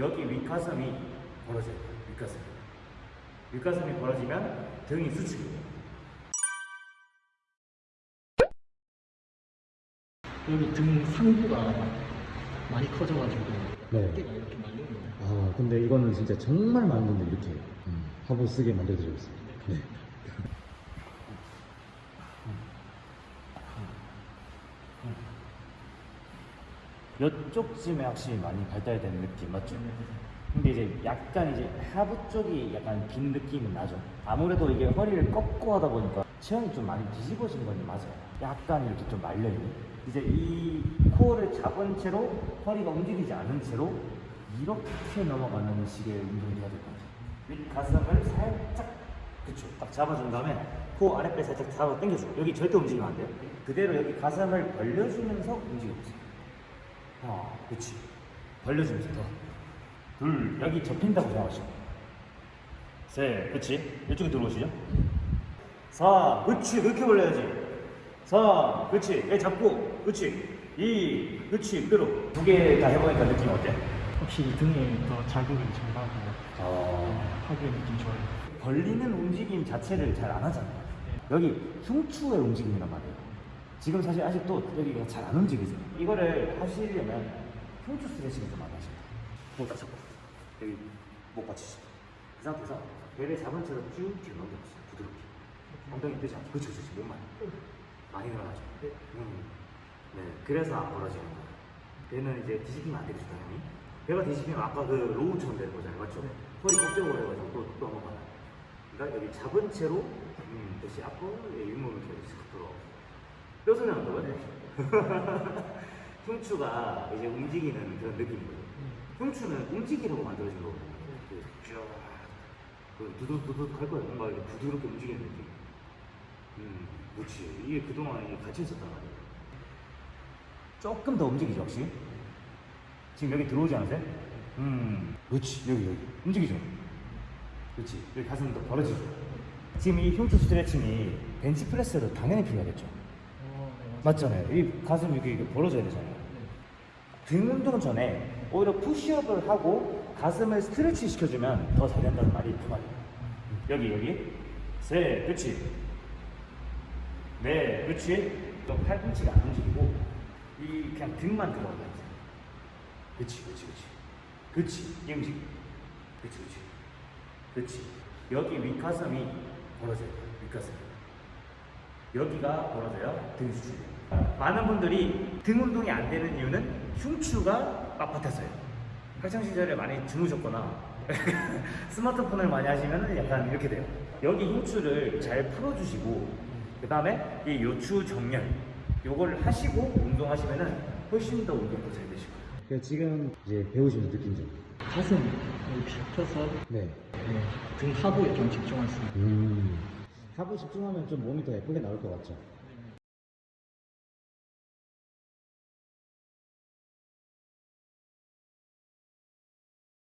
여기 윗가슴이 벌어져요. 윗가슴. 윗가슴이 벌어지면 등이 수축이에요. 여기 등 상부가 많이 커져가지고 네. 어깨가 이렇게 말리는 거예요. 아 근데 이거는 진짜 정말 많은 분들이 이렇게 음, 화보 쓰게 만들어주고 있어요. 네. 이쪽쯤에 확실히 많이 발달된 느낌 맞죠? 근데 이제 약간 이제 하부 쪽이 약간 빈 느낌은 나죠. 아무래도 이게 허리를 꺾고 하다 보니까 체형이 좀 많이 뒤집어진 건 맞아요. 약간 이렇게 좀 말려있는. 이제 이 코어를 잡은 채로 허리가 움직이지 않은 채로 이렇게 넘어가는 식의 운동이 해야 될 것 같아요. 윗 가슴을 살짝 그쵸 딱 잡아준 다음에 코 아랫배 살짝 잡아 당겨줘. 여기 절대 움직이면 안 돼요. 그대로 여기 가슴을 벌려주면서 움직여보세요. 하나, 그치. 벌려주면서 더. 둘, 여기 접힌다고 생각하시고. 셋, 그치. 이쪽에 들어오시죠. 사, 그치. 그렇게 벌려야지. 사, 그치. 여기 잡고, 그치. 이, 그치. 그대로. 두 개 다 해보니까 느낌 어때? 확실히 등에 더 자극이 잘 가고 어. 하기에 느낌 좋아요. 벌리는 움직임 자체를 잘 안 하잖아요. 여기 흉추의 움직임이란 말이에요. 지금 사실 아직도 여기가 잘 안 움직이세요. 이거를 하시려면 흉추 스트레칭을 좀 많이 하셔야 돼요. 목딱 잡고 여기 목 받치시고 그 상태에서 배를 잡은 채로 쭉 뒤로 넘겨보세요. 부드럽게. 엉덩이 뜨지 않고 그렇죠, 그렇죠. 몸만 많이 늘어나죠. 음. 네, 그래서 안 벌어지는 거예요. 배는 이제 뒤집히면 안 되겠죠, 당연히. 배가 뒤집히면 아까 그 로우처럼 되는 거잖아요, 맞죠? 허리 꺾여버려가지고 또, 또 한번 가요. 그러니까 여기 잡은 채로 음, 다시 앞으로 예, 윗몸을 싹 들어. 뼈 소리 난다고요? 흉추가 이제 움직이는 그런 느낌인 거죠. 흉추는 움직이려고 만들어진 거거든요. 그 쭉, 그 두둑두둑 할 거예요. 뭔가 이렇게 부드럽게 움직이는 느낌. 음, 그렇지. 이게 그동안 갇혀 있었단 말이에요. 조금 더 움직이죠, 혹시? 지금 여기 들어오지 않으세요? 음, 그렇지. 여기, 여기. 움직이죠? 그렇지. 여기 가슴이 더 벌어지죠? 지금 이 흉추 스트레칭이 벤치프레스도 당연히 필요하겠죠? 맞잖아요. 이 가슴 이렇게, 이렇게 벌어져야 되잖아요. 등 운동 전에 오히려 푸시업을 하고 가슴을 스트레치 시켜주면 더 잘 된다는 말이 그 말이에요. 여기, 여기. 셋, 그치. 네. 또 팔꿈치가 안 움직이고, 이 그냥 등만 들어가야 돼. 그치, 그치, 그치. 그치, 이 움직. 그치, 그치. 그치. 여기 윗가슴이 벌어져요. 윗가슴. 여기가 벌어져요. 등 수축. 많은 분들이 등 운동이 안 되는 이유는 흉추가 빳빳해서요. 학창 시절에 많이 주무셨거나 스마트폰을 많이 하시면 약간 이렇게 돼요. 여기 흉추를 잘 풀어주시고 그 다음에 이 요추 정렬 요걸 하시고 운동하시면은 훨씬 더 운동도 잘 되실 거예요. 그래서 지금 이제 배우시면서 느낀 점. 가슴 이렇게 펴서 네. 네, 등 하부에 좀 집중할 수 있는 음. 하부 집중하면 좀 몸이 더 예쁘게 나올 것 같죠.